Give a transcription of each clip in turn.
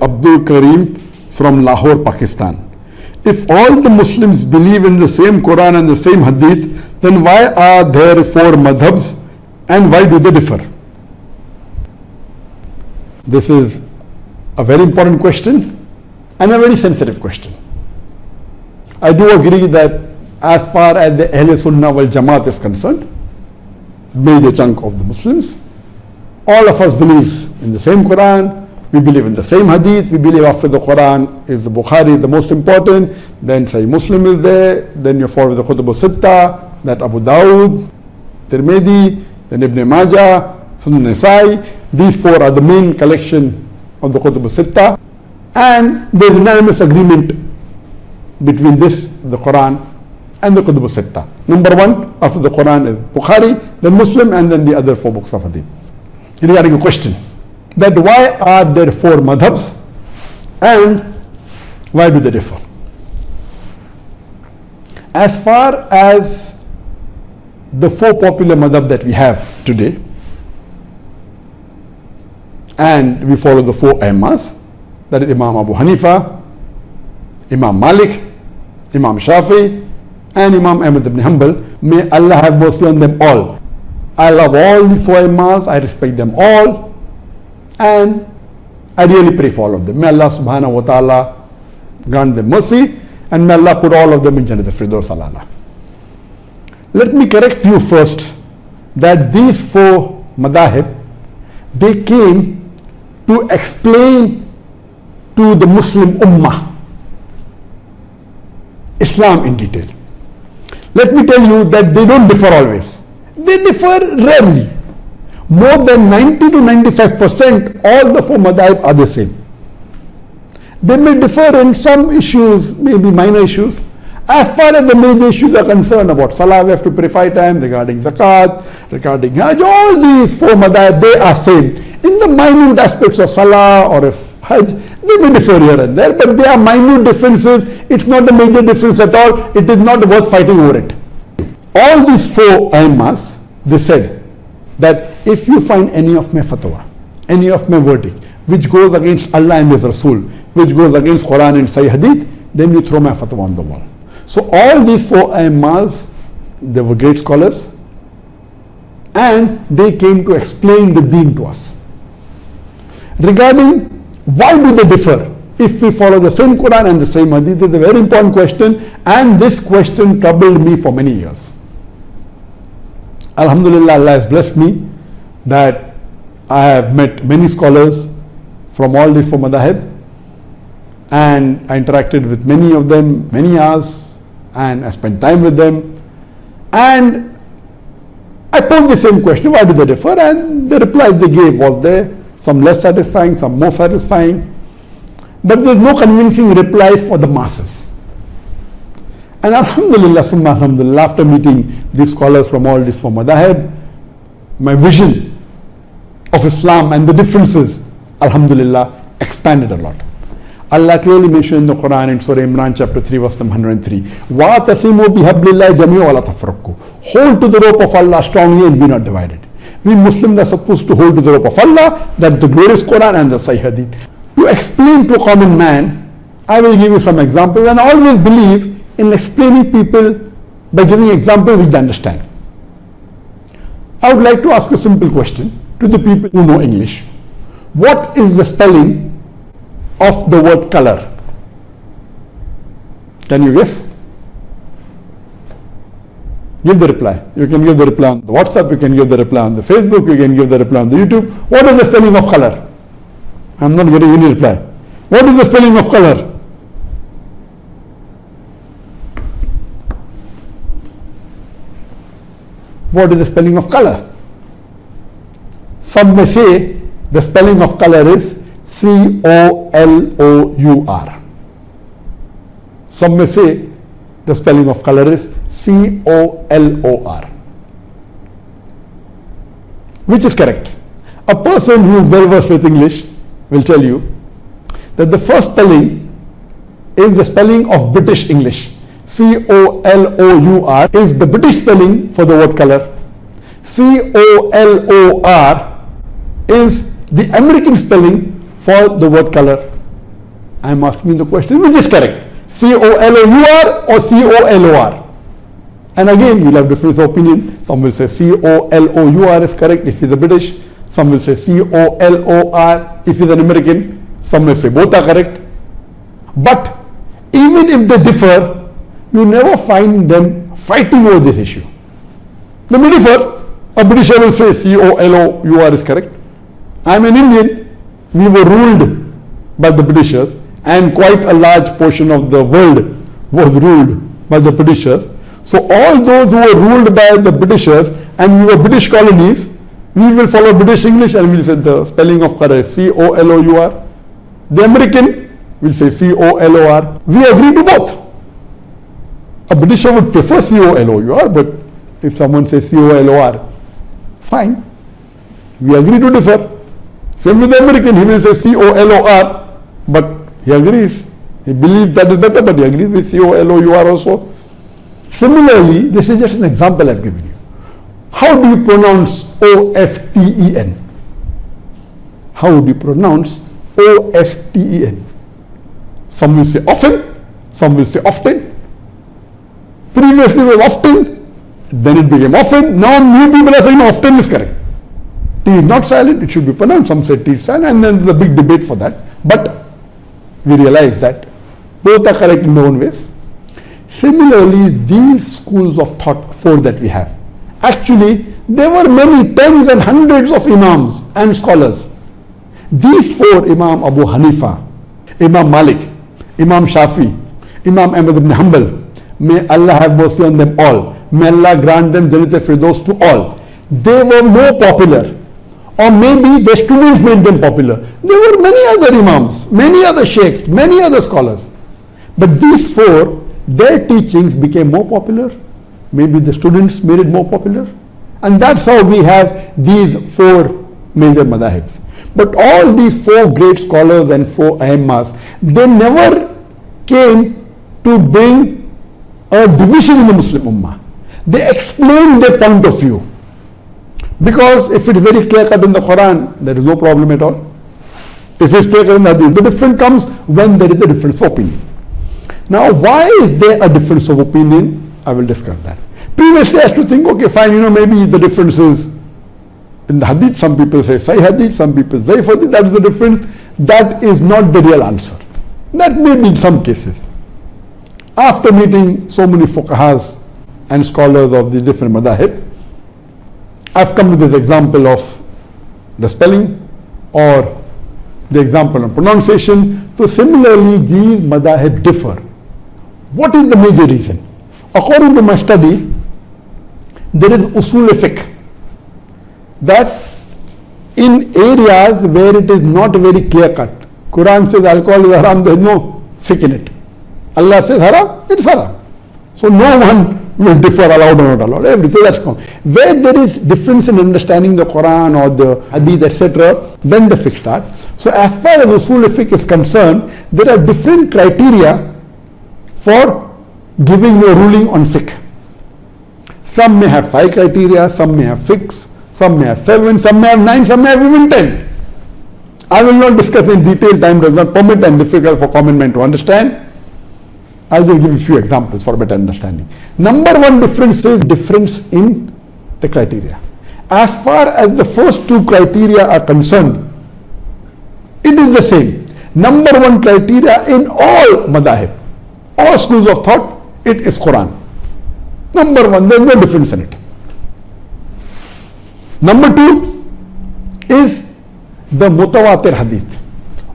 Abdul Karim from Lahore, Pakistan. If all the Muslims believe in the same Quran and the same Hadith, then why are there four madhabs and why do they differ? This is a very important question and a very sensitive question. I do agree that as far as the Ahl Sunnah wal Jamaat is concerned, major chunk of the Muslims, all of us believe in the same Quran, we believe in the same hadith, we believe after the Quran is the Bukhari the most important, then Sahih Muslim is there, then you follow the Kutub al-Sitta, that Abu Dawud, Tirmidhi, then Ibn Majah, Sunan Nasai, these four are the main collection of the Kutub al-Sitta and there is unanimous agreement between this, the Quran and the Kutub al-Sitta. Number one after the Quran is Bukhari, then Muslim and then the other four books of hadith. Regarding a question that why are there four madhabs and why do they differ? As far as the four popular madhab that we have today, and we follow the four Imams, that is Imam Abu Hanifa, Imam Malik, Imam Shafi, and Imam Ahmad ibn Hanbal. May Allah have mercy on them all. I love all these four Imams, I respect them all, and I really pray for all of them. May Allah subhanahu wa ta'ala grant them mercy and may Allah put all of them in Jannah Firdaus alala. Let me correct you first that these four madahib, they came to explain to the Muslim ummah Islam in detail. Let me tell you that they don't differ always. They differ rarely more than 90 to 95 percent all the four madhab are the same. They may differ in some issues, maybe minor issues. As far as the major issues are concerned about Salah, we have to pray five times, regarding Zakat, regarding Hajj, all these four madhab, they are same. In the minute aspects of Salah or if Hajj, they may differ here and there, but they are minute differences. It's not a major difference at all. It is not worth fighting over it. All these four aymas, they said, that if you find any of my fatwa, any of my verdict, which goes against Allah and His Rasul, which goes against Quran and Sahih Hadith, then you throw my fatwa on the wall. So all these four Aimmas, they were great scholars and they came to explain the deen to us. Regarding why do they differ? If we follow the same Quran and the same Hadith, is a very important question and this question troubled me for many years. Alhamdulillah, Allah has blessed me that I have met many scholars from all these four madhab and I interacted with many of them many hours and I spent time with them and I posed the same question, why do they differ? And the reply they gave was there, some less satisfying, some more satisfying. But there's no convincing reply for the masses. And Alhamdulillah, Alhamdulillah, after meeting these scholars from all these four madahib, my vision of Islam and the differences, Alhamdulillah, expanded a lot. Allah clearly mentioned in the Quran in Surah Imran chapter 3 verse number 103 وَاتَثِمُوا بِحَبْلِ اللَّهِ جَمِيعًا وَلَا تَفْرَقُوا Hold to the rope of Allah strongly and be not divided. We Muslims are supposed to hold to the rope of Allah, that the glorious Quran and the Sahih Hadith. To explain to a common man, I will give you some examples and I always believe in explaining people by giving example which they understand. I would like to ask a simple question to the people who know English. What is the spelling of the word color? Can you guess? Give the reply. You can give the reply on the WhatsApp, you can give the reply on the Facebook, you can give the reply on the YouTube. What is the spelling of color? I'm not getting any reply. What is the spelling of color? what is the spelling of color? Some may say the spelling of color is C-O-L-O-U-R. Some may say the spelling of color is C-O-L-O-R. Which is correct? A person who is well versed with English will tell you that the first spelling is the spelling of British English. C-O-L-O-U-R is the British spelling for the word color. C-O-L-O-R is the American spelling for the word color. I'm asking the question which is correct? C-O-L-O-U-R or C-O-L-O-R? And again, we'll have difference of opinion. Some will say C-O-L-O-U-R is correct if he's a British. Some will say C-O-L-O-R if he's an American. Some will say both are correct. But even if they differ, you never find them fighting over this issue. They may differ. A Britisher will say C-O-L-O-U-R is correct. I'm an Indian. We were ruled by the Britishers and quite a large portion of the world was ruled by the Britishers. So all those who were ruled by the Britishers and we were British colonies, we will follow British English and we'll say the spelling of color C-O-L-O-U-R. The American will say C-O-L-O-R. We agree to both. A Britisher would prefer C-O-L-O-U-R, but if someone says C-O-L-O-R, fine. We agree to differ. Same with the American, he will say C-O-L-O-R, but he agrees. He believes that is better, but he agrees with C-O-L-O-U-R also. Similarly, this is just an example I've given you. How do you pronounce O-F-T-E-N? How do you pronounce O-F-T-E-N? Some will say often, some will say often. Previously was often, then it became often. Now new people are saying often is correct. T is not silent, it should be pronounced. Some say T is silent, and then there's a big debate for that. But we realize that both are correct in their own ways. Similarly, these schools of thought, four that we have, actually there were many tens and hundreds of imams and scholars. These four, Imam Abu Hanifa, Imam Malik, Imam Shafi, Imam Ahmad ibn Hanbal, may Allah have mercy on them all. May Allah grant them Jannat al-Firdaus to all. They were more popular or maybe the students made them popular. There were many other imams, many other sheikhs, many other scholars. But these four, their teachings became more popular. Maybe the students made it more popular. And that's how we have these four major madhahibs. But all these four great scholars and four ahimmas, they never came to bring a division in the Muslim Ummah. They explained their point of view. Because if it is very clear cut in the Quran, there is no problem at all. If it's clear cut in the Hadith, the difference comes when there is a difference of opinion. Now, why is there a difference of opinion? I will discuss that. Previously, I used to think, okay, fine, you know, maybe the difference is in the Hadith. Some people say Sahih Hadith, some people say Hadith. That is the difference. That is not the real answer. That may be in some cases. After meeting so many fuqahas and scholars of the different madahib, I've come with this example of the spelling or the example of pronunciation. So similarly, these madahib differ. What is the major reason? According to my study, there is usul fiqh that in areas where it is not very clear cut, Quran says alcohol is haram, there is no fiqh in it. Allah says haram, it's haram. So no one will differ allowed or not allowed. Everything that's common. Where there is difference in understanding the Quran or the Hadith, etc., then the fiqh start. So as far as usul fiqh is concerned, there are different criteria for giving your ruling on fiqh. Some may have five criteria, some may have six, some may have seven, some may have nine, some may have even ten. I will not discuss in detail, time does not permit and difficult for common man to understand. I'll just give a few examples for better understanding. Number one difference is difference in the criteria. As far as the first two criteria are concerned, it is the same. Number one criteria in all madahib, all schools of thought, it is Quran. Number one, there is no difference in it. Number two is the mutawatir hadith.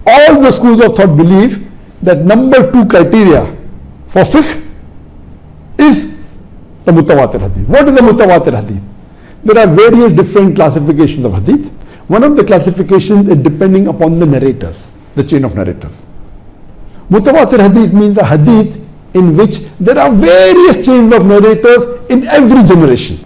All the schools of thought believe that number two criteria for fiqh is the mutawatir hadith. What is the mutawatir hadith? There are various different classifications of hadith. One of the classifications is depending upon the narrators, the chain of narrators. Mutawatir hadith means a hadith in which there are various chains of narrators in every generation.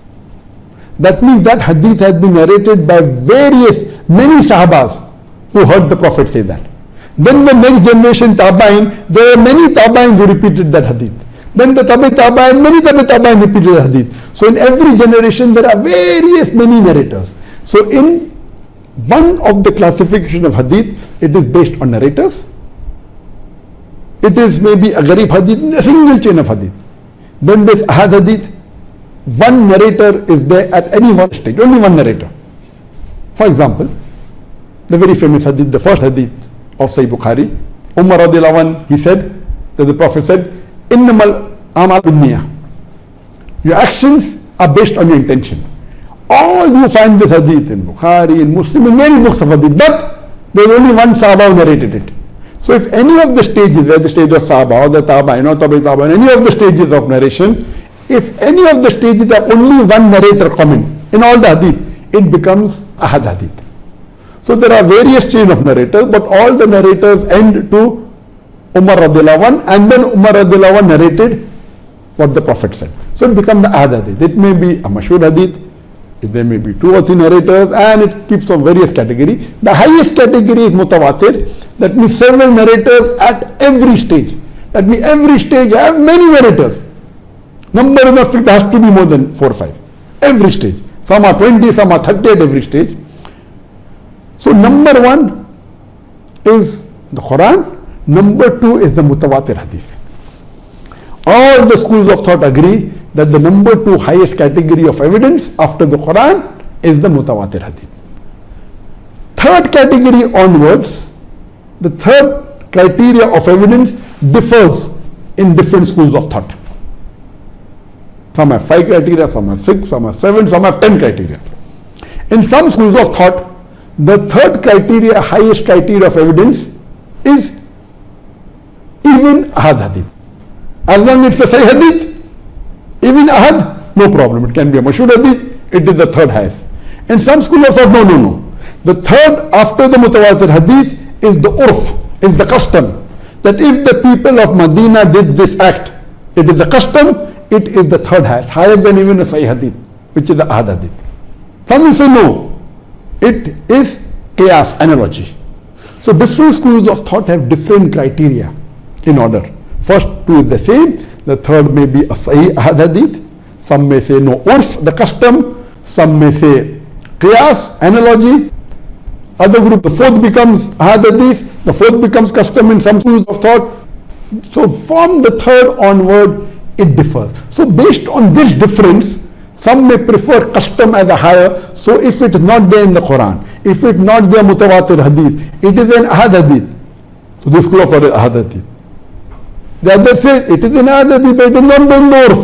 That means that hadith has been narrated by various, many sahabas who heard the Prophet say that. Then the next generation Tabain, there are many Tabains who repeated that hadith. Then the Tabi Tabain, many Tabi Tabain repeated the hadith. So in every generation there are various many narrators. So in one of the classification of hadith, it is based on narrators. it is maybe a Garib hadith, a single chain of hadith. Then this Ahad hadith, one narrator is there at any one stage, only one narrator. For example, the very famous hadith, the first hadith of Sahih Bukhari, Umar radiallahu anh, he said, that the Prophet said, Innamal amal. Your actions are based on your intention. All you find this hadith in Bukhari, in Muslim, in many books of hadith, but there is only one Sahaba who narrated it. So if any of the stages, where the stage of Sahaba or the Taba, you know, Tabi Taba, any of the stages of narration, if any of the stages are only one narrator coming in all the hadith, it becomes ahad hadith. So there are various chain of narrators, but all the narrators end to Umar radiallahu and then Umar radiallahu narrated what the Prophet said. So it becomes the ahad hadith. It may be a mashur hadith, there may be two or three narrators and it keeps on various category. The highest category is mutawatir, that means several narrators at every stage. That means every stage have many narrators. Number of it has to be more than 4 or 5. Every stage. Some are 20, some are 30 at every stage. So number one is the Quran. Number two is the mutawatir hadith. All the schools of thought agree that the number two highest category of evidence after the Quran is the mutawatir hadith. Third category onwards, the third criteria of evidence differs in different schools of thought. Some have five criteria, some have six, some have seven, some have ten criteria. In some schools of thought, the third criteria, highest criteria of evidence is even ahad hadith. As long as it's a sahih hadith, even ahad, no problem. It can be a mashur hadith, it is the third highest. And some scholars thought, no, no, no. The third after the mutawatir hadith is the urf, is the custom. That if the people of Medina did this act, it is the custom, it is the third highest, higher than even a Sahih Hadith, which is the Ahad Hadith. Some will say no, it is qiyas analogy. So different schools of thought have different criteria in order. First two is the same, the third may be a Sahih Hadith, some may say no, urf, the custom, some may say qiyas, analogy, other group, the fourth becomes Hadith, the fourth becomes custom in some schools of thought. So from the third onward, it differs. So based on this difference, some may prefer custom as a higher. So if it is not there in the Quran, if it not there mutawatir hadith, it is an ahad hadith. So this school of thought is ahad hadith. The other says it is an ahad hadith, but it is not in the urf.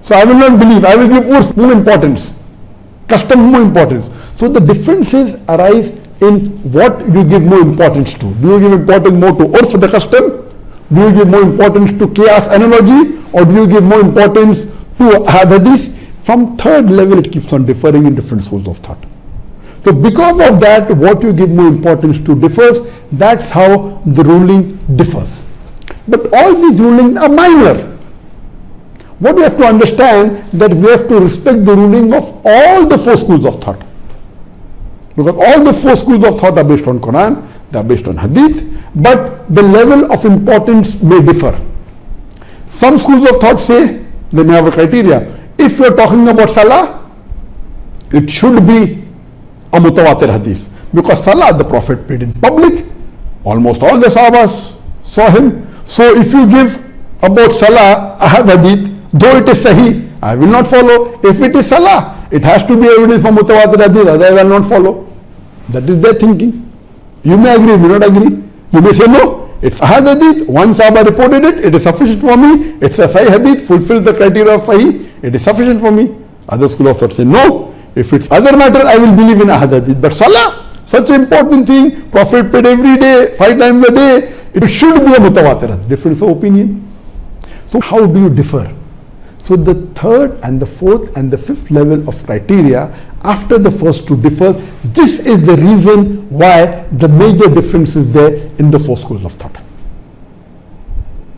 So I will not believe. I will give urf more importance, custom more importance. So the differences arise in what you give more importance to. Do you give importance more to urf, the custom? Do you give more importance to qiyas analogy or do you give more importance to hadith? From third level it keeps on differing in different schools of thought. So because of that, what you give more importance to differs, that's how the ruling differs. But all these rulings are minor. What we have to understand that we have to respect the ruling of all the four schools of thought. Because all the four schools of thought are based on Quran, they are based on Hadith, but the level of importance may differ. Some schools of thought say, they may have a criteria. If you are talking about Salah, it should be a mutawatir hadith. Because Salah, the Prophet prayed in public, almost all the Sahabas saw him. So if you give about Salah a hadith, though it is Sahih, I will not follow. If it is Salah, it has to be evidence for mutawatir hadith, otherwise I will not follow. That is their thinking. You may agree, you may not agree. You may say no, it's a hadith, one Sahaba reported it, it is sufficient for me. It's a Sahih hadith, fulfills the criteria of Sahih, it is sufficient for me. Other school of thought say no, if it's other matter, I will believe in a hadith. But Salah, such an important thing, Prophet prayed every day, five times a day, it should be a mutawatir, difference of opinion. So how do you differ? So the third and the fourth and the fifth level of criteria after the first two differ, this is the reason why the major difference is there in the four schools of thought.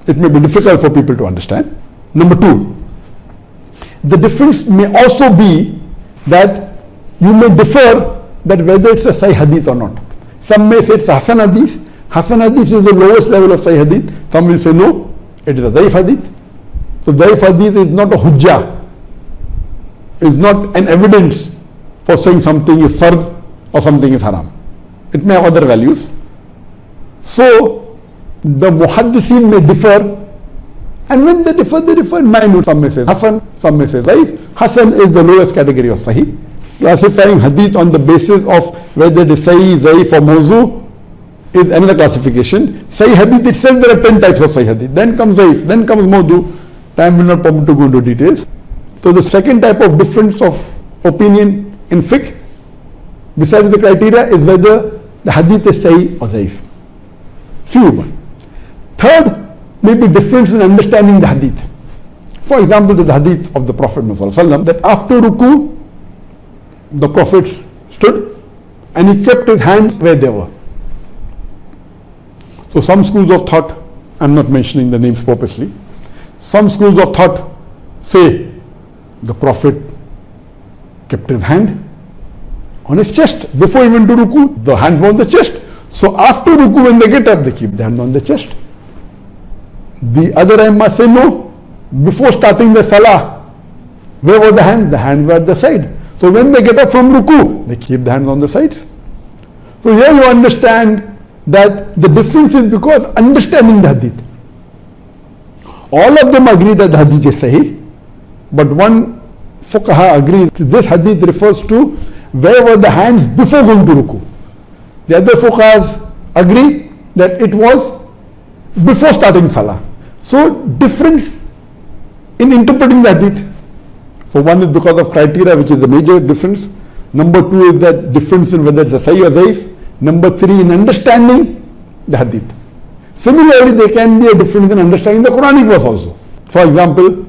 It may be difficult for people to understand. Number two, the difference may also be that you may differ that whether it's a Sahih Hadith or not. Some may say it's a Hasan Hadith. Hasan Hadith is the lowest level of Sahih Hadith. Some will say no, it is a Daif Hadith. So Daif Hadith is not a Hujjah, is not an evidence for saying something is fard or something is haram. It may have other values. So the muhaddithin may differ and when they differ, they differ in minute. Some may say Hassan, some may say Zaif. Hassan is the lowest category of Sahih. Classifying hadith on the basis of whether it is Sahih, Zaif or Mawzu is another classification. Sahih hadith itself, there are 10 types of Sahih hadith. Then comes Zaif, then comes Mawdu. Time will not permit to go into details. So the second type of difference of opinion in fiqh, besides the criteria, is whether the hadith is Sahih or Zaif. Few one. Third, may be difference in understanding the hadith. For example, the hadith of the Prophet ﷺ that after ruku, the Prophet stood and he kept his hands where they were. So some schools of thought, I'm not mentioning the names purposely, some schools of thought say the Prophet kept his hand on his chest before he went to ruku, the hand was on the chest. So after ruku, when they get up, they keep the hand on the chest. The other Imam say no. Before starting the salah, where were the hands? The hands were at the side. So when they get up from ruku, they keep the hands on the sides. So here you understand that the difference is because understanding the hadith. All of them agree that the hadith is sahih, but one fuqaha agrees this hadith refers to where were the hands before going to ruku. The other fuqahas agree that it was before starting salah. So difference in interpreting the hadith. So one is because of criteria, which is the major difference. Number two is that difference in whether it's a sahih or zaif. Number three, in understanding the hadith. Similarly, there can be a difference in understanding the Quranic verse also. For example,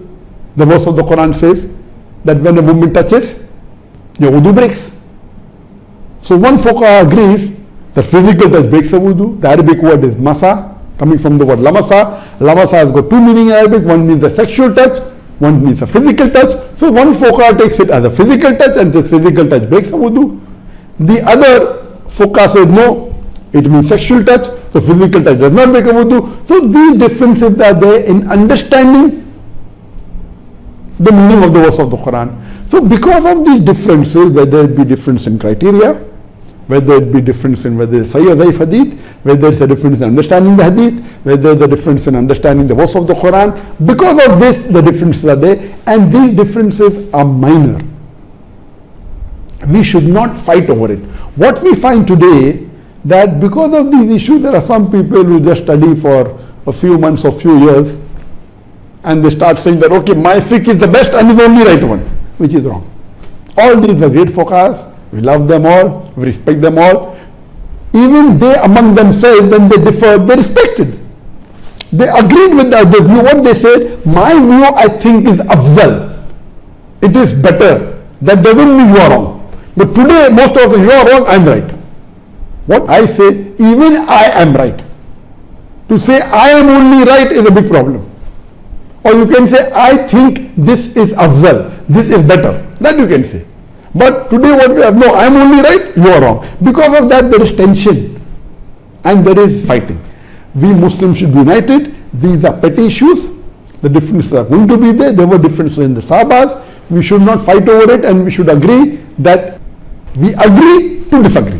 the verse of the Quran says that when a woman touches, your wudu breaks. So one fuqaha agrees that physical touch breaks the wudu. The Arabic word is masa, coming from the word lamasa. Lamasa has got two meanings in Arabic. One means a sexual touch, one means a physical touch. So one fuqaha takes it as a physical touch and the physical touch breaks the wudu. The other fuqaha says no, it means sexual touch, so physical touch does not make a wudu. So these differences are there in understanding the meaning of the verse of the Quran. So because of these differences, whether it be difference in criteria, whether it be difference in whether it's Sahih or Zaif hadith, whether it's a difference in understanding the hadith, whether the difference in understanding the verse of the Quran, because of this the differences are there and these differences are minor. We should not fight over it. What we find today that because of these issues there are some people who just study for a few months or few years and they start saying that okay my fiqh is the best and is the only right one which is wrong. All these are great fuqahas, we love them all, we respect them all. Even they among themselves when they differ they respected. They agreed with the view. What they said, my view I think is afzal. It is better. That doesn't mean you are wrong. But today most of you are wrong, I am right. What I say, even I am right. To say I am only right is a big problem. Or you can say, I think this is afzal, this is better. That you can say. But today what we have, no, I am only right, you are wrong. Because of that there is tension and there is fighting. We Muslims should be united. These are petty issues. The differences are going to be there. There were differences in the Sabas. We should not fight over it and we should agree that we agree to disagree.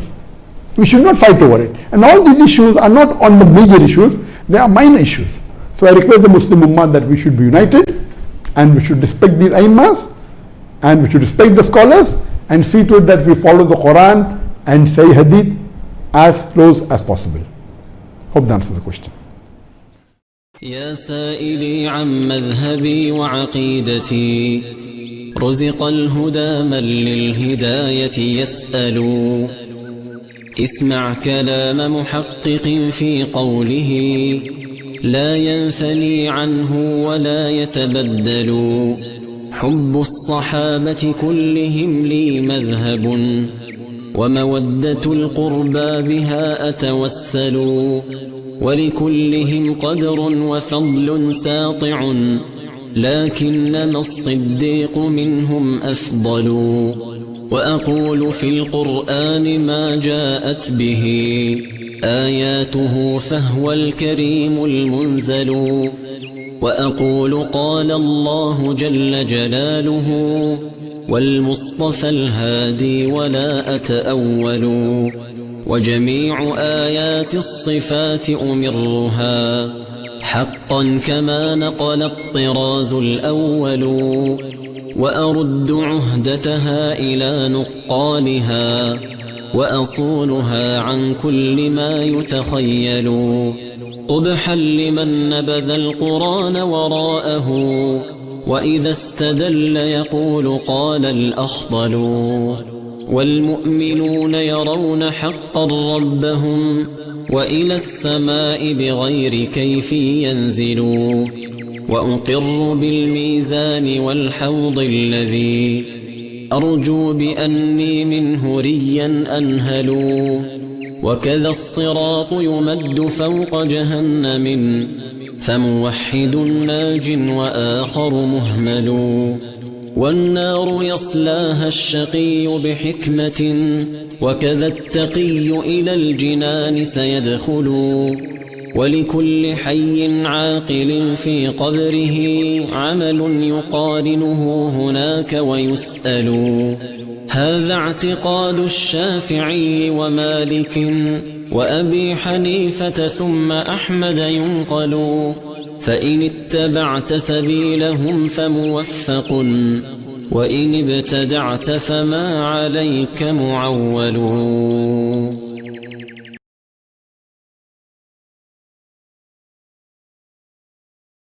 We should not fight over it. And all these issues are not on the major issues, they are minor issues. So I request the Muslim Ummah that we should be united and we should respect these Aimas and we should respect the scholars and see to it that we follow the Quran and Sahih Hadith as close as possible. Hope that answers the question. يا سائلي عن مذهبي وعقيدتي رزق الهدى من للهداية اسمع كلام محقق في قوله لا ينثني عنه ولا يتبدل. حب الصحابة كلهم لي مذهب ومودة القربى بها أتوسل. ولكلهم قدر وفضل ساطع لكنما الصديق منهم أفضل. وأقول في القرآن ما جاءت به. آياته فهو الكريم المنزل. وأقول قال الله جل جلاله والمصطفى الهادي ولا أتأول. وجميع آيات الصفات أمرها. حقا كما نقل الطراز الأول. وأرد عهدتها إلى نقالها وأصونها عن كل ما يتخيل. قبحا لمن نبذ القرآن وراءه وإذا استدل يقول قال الأخضل. والمؤمنون يرون حقا ربهم وإلى السماء بغير كيف ينزلوا. وأقر بالميزان والحوض الذي أرجو بأني منه ريا أنهل وكذا الصراط يمد فوق جهنم فموحد ناج وآخر مهمل والنار يصلاها الشقي بحكمة وكذا التقي إلى الجنان سيدخل ولكل حي عاقل في قبره عمل يقارنه هناك ويسأل هذا اعتقاد الشافعي ومالك وأبي حنيفة ثم أحمد ينقل فإن اتبعت سبيلهم فموفق وإن ابتدعت فما عليك معول.